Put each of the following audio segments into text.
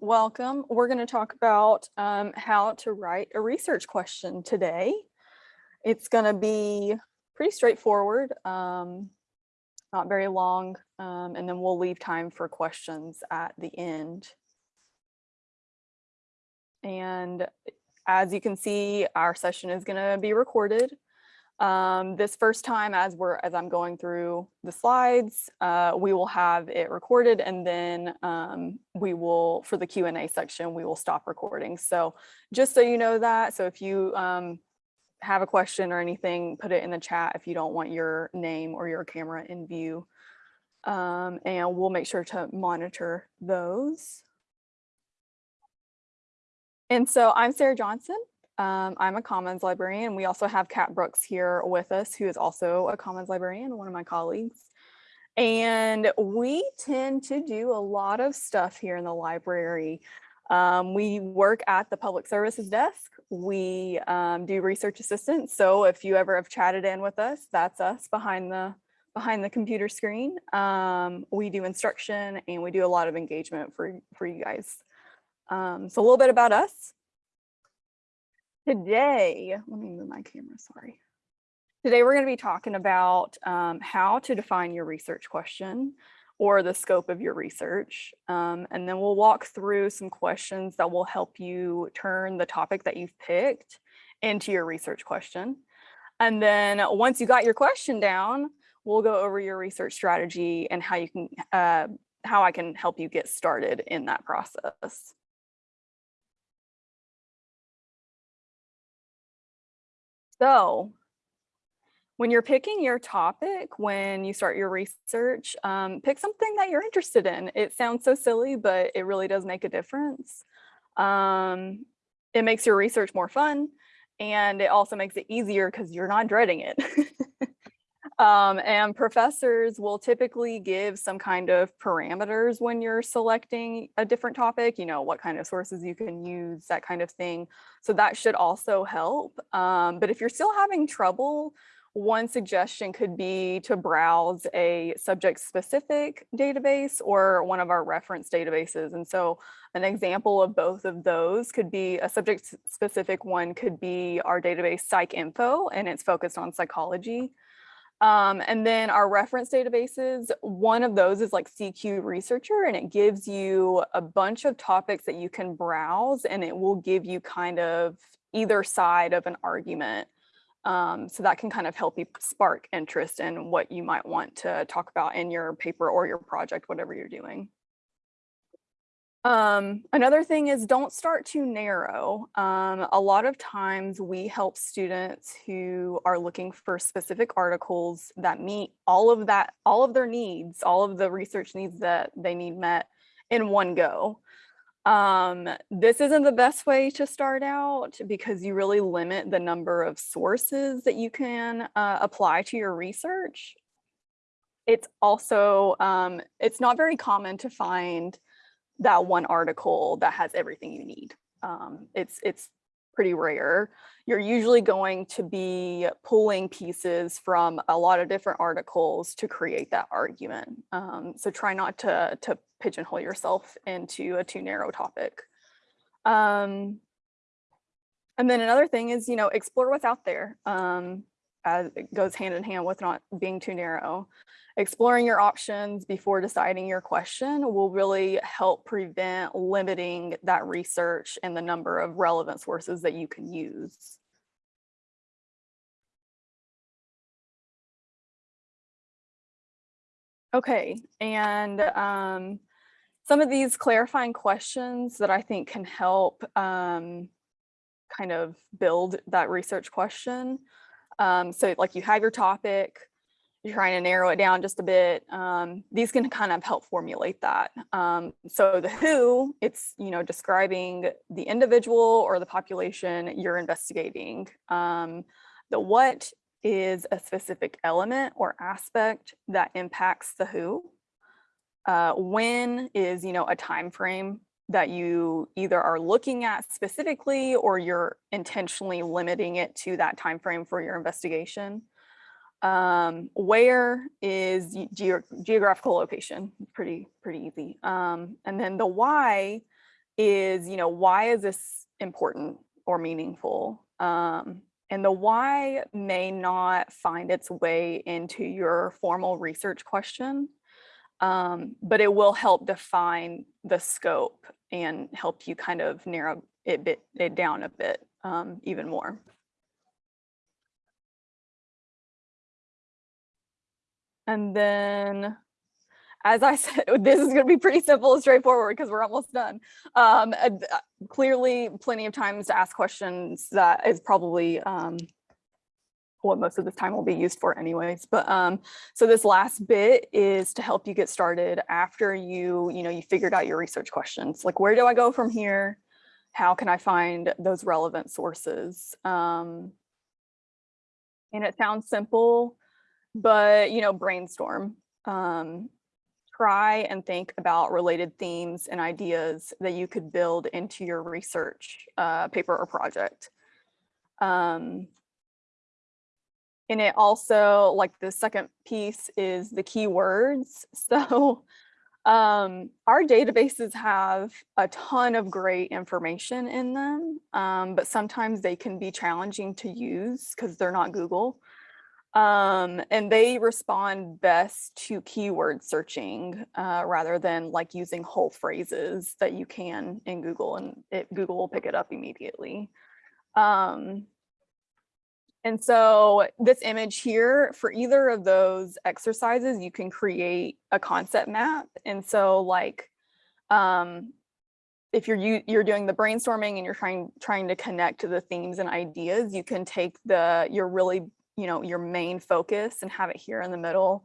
Welcome. We're going to talk about um, how to write a research question today. It's going to be pretty straightforward, um, not very long, um, and then we'll leave time for questions at the end. And as you can see, our session is going to be recorded. Um, this first time as we're as I'm going through the slides, uh, we will have it recorded and then um, we will, for the Q&A section, we will stop recording. So just so you know that, so if you um, have a question or anything, put it in the chat if you don't want your name or your camera in view. Um, and we'll make sure to monitor those. And so I'm Sarah Johnson. Um, I'm a Commons librarian. We also have Kat Brooks here with us, who is also a Commons librarian, one of my colleagues. And we tend to do a lot of stuff here in the library. Um, we work at the public services desk. We um, do research assistance. So if you ever have chatted in with us, that's us behind the behind the computer screen. Um, we do instruction and we do a lot of engagement for, for you guys. Um, so a little bit about us. Today, let me move my camera, sorry. Today we're going to be talking about um, how to define your research question or the scope of your research. Um, and then we'll walk through some questions that will help you turn the topic that you've picked into your research question. And then once you got your question down, we'll go over your research strategy and how you can, uh, how I can help you get started in that process. So when you're picking your topic, when you start your research, um, pick something that you're interested in. It sounds so silly, but it really does make a difference. Um, it makes your research more fun and it also makes it easier because you're not dreading it. Um, and professors will typically give some kind of parameters when you're selecting a different topic, you know, what kind of sources you can use, that kind of thing. So that should also help. Um, but if you're still having trouble, one suggestion could be to browse a subject specific database or one of our reference databases. And so an example of both of those could be a subject specific one could be our database PsycInfo and it's focused on psychology. Um, and then our reference databases, one of those is like CQ Researcher, and it gives you a bunch of topics that you can browse, and it will give you kind of either side of an argument. Um, so that can kind of help you spark interest in what you might want to talk about in your paper or your project, whatever you're doing. Um, another thing is don't start too narrow. Um, a lot of times we help students who are looking for specific articles that meet all of that, all of their needs, all of the research needs that they need met in one go. Um, this isn't the best way to start out because you really limit the number of sources that you can uh, apply to your research. It's also, um, it's not very common to find that one article that has everything you need. Um, it's, it's pretty rare. You're usually going to be pulling pieces from a lot of different articles to create that argument. Um, so try not to, to pigeonhole yourself into a too narrow topic. Um, and then another thing is, you know, explore what's out there. Um, as it goes hand in hand with not being too narrow. Exploring your options before deciding your question will really help prevent limiting that research and the number of relevant sources that you can use. Okay, and um, some of these clarifying questions that I think can help um, kind of build that research question. Um, so like you have your topic, you're trying to narrow it down just a bit. Um, these can kind of help formulate that. Um, so the who, it's, you know, describing the individual or the population you're investigating. Um, the what is a specific element or aspect that impacts the who. Uh, when is, you know, a time frame that you either are looking at specifically or you're intentionally limiting it to that time frame for your investigation. Um, where is ge geographical location? Pretty, pretty easy. Um, and then the why is, you know, why is this important or meaningful? Um, and the why may not find its way into your formal research question, um, but it will help define the scope and help you kind of narrow it, bit, it down a bit um, even more. And then, as I said, this is going to be pretty simple and straightforward because we're almost done. Um, uh, clearly, plenty of times to ask questions that is probably um, what most of this time will be used for anyways. But um, so this last bit is to help you get started after you, you know, you figured out your research questions. Like, where do I go from here? How can I find those relevant sources? Um, and it sounds simple, but, you know, brainstorm. Um, try and think about related themes and ideas that you could build into your research uh, paper or project. Um, and it also, like the second piece is the keywords. So um, our databases have a ton of great information in them, um, but sometimes they can be challenging to use because they're not Google. Um, and they respond best to keyword searching uh, rather than like using whole phrases that you can in Google and it, Google will pick it up immediately. Um, and so this image here, for either of those exercises, you can create a concept map. And so like, um, if you're you, you're doing the brainstorming and you're trying trying to connect to the themes and ideas, you can take the your really, you know, your main focus and have it here in the middle.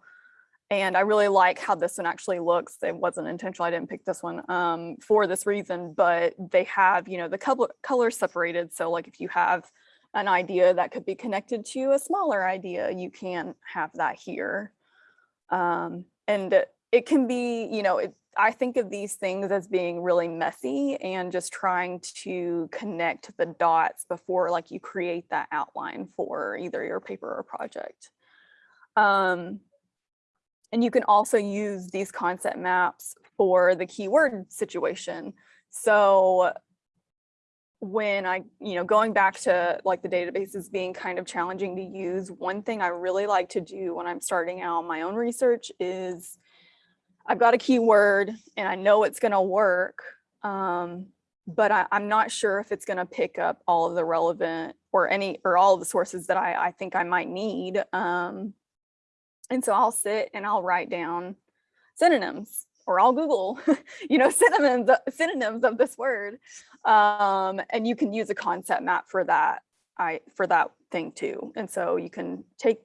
And I really like how this one actually looks. It wasn't intentional. I didn't pick this one um, for this reason, but they have, you know, the color colors separated. So like if you have an idea that could be connected to a smaller idea, you can have that here. Um, and it can be, you know, it, I think of these things as being really messy and just trying to connect the dots before like you create that outline for either your paper or project. Um, and you can also use these concept maps for the keyword situation. So when I, you know, going back to like the databases being kind of challenging to use, one thing I really like to do when I'm starting out my own research is I've got a keyword and I know it's going to work, um, but I, am not sure if it's going to pick up all of the relevant or any or all of the sources that I, I think I might need. Um, and so I'll sit and I'll write down synonyms or I'll Google, you know, synonyms, synonyms of this word. Um, and you can use a concept map for that, I for that thing too. And so you can take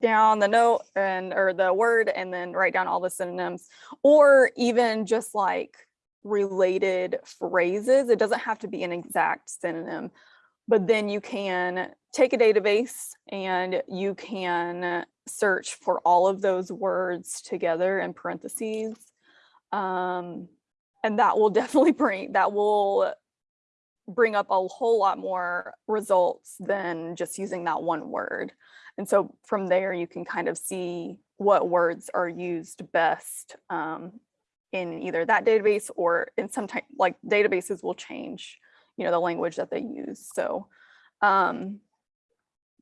down the note and or the word and then write down all the synonyms or even just like related phrases. It doesn't have to be an exact synonym, but then you can take a database and you can search for all of those words together in parentheses um, and that will definitely bring, that will bring up a whole lot more results than just using that one word. And so from there, you can kind of see what words are used best um, in either that database or in some type, like databases will change, you know, the language that they use. So um,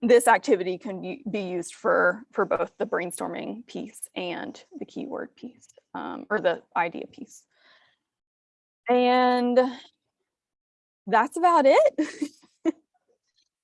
this activity can be used for, for both the brainstorming piece and the keyword piece um, or the idea piece. And that's about it.